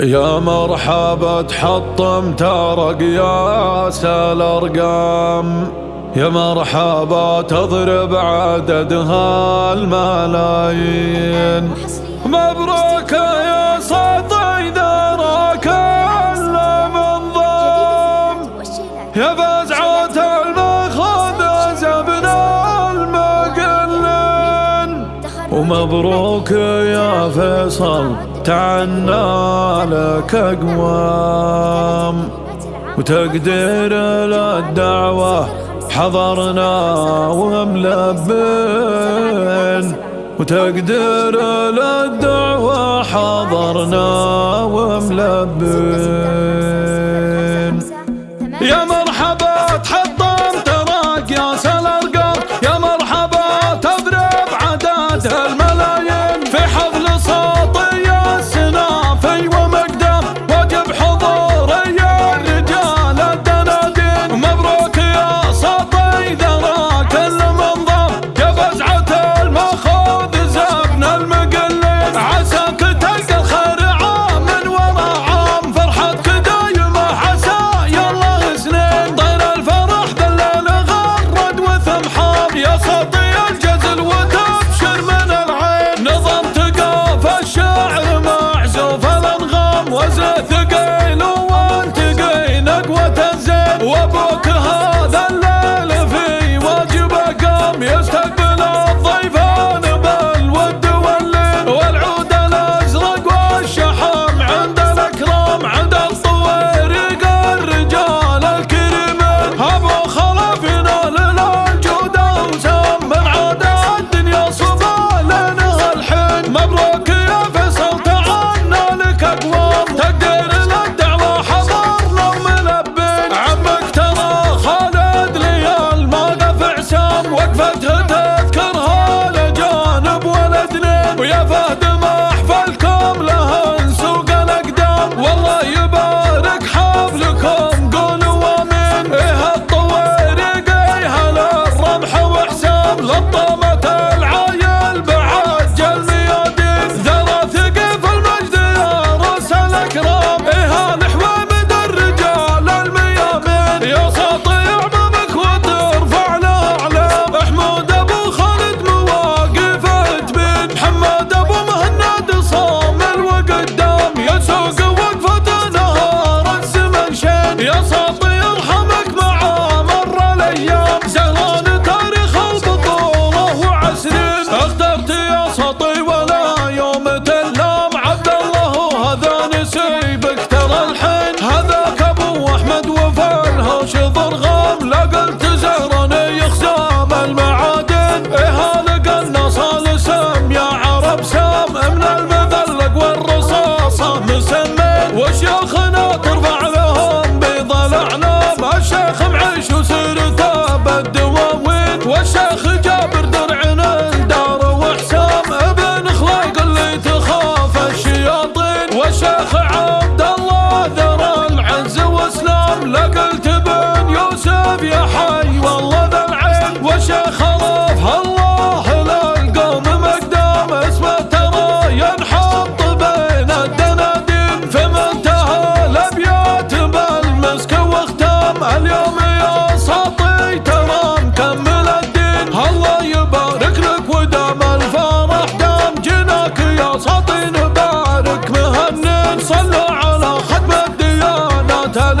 يا مرحبا تحطم ترق يا الارقام يا مرحبا تضرب عددها الملايين مبروك يا ومبروك يا فيصل. تعنا لك أقوام. وتقدير للدعوة. حضرنا وملبين. وتقدير للدعوة. حضرنا وملبين. يا العيش وسير ثاب الدواوين والشيخ جابر درعنا الدار وحسام ابن خلق اللي تخاف الشياطين. والشيخ عبد الله ذرى العز واسلام لقلت بن يوسف يا حي والله ذا العين. والشيخ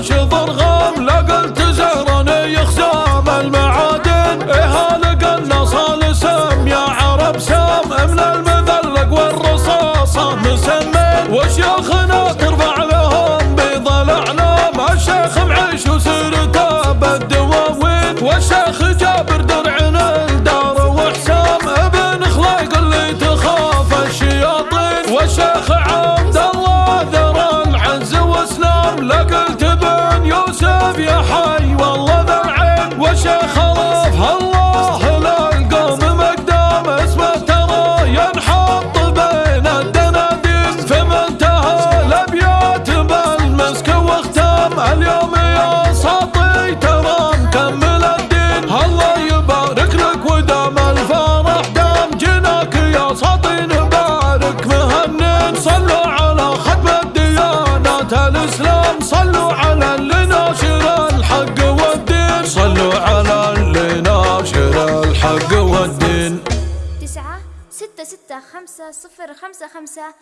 عاش ضرغام قلت زهراني يخزام. المعادن إهالة قلنا صال سم. يا عرب سام من المذلق والرصاصة مسمن وشيخنا ترفع لهم بيض الأعلام الشيخ معيش وسام ستة خمسة صفر خمسة خمسة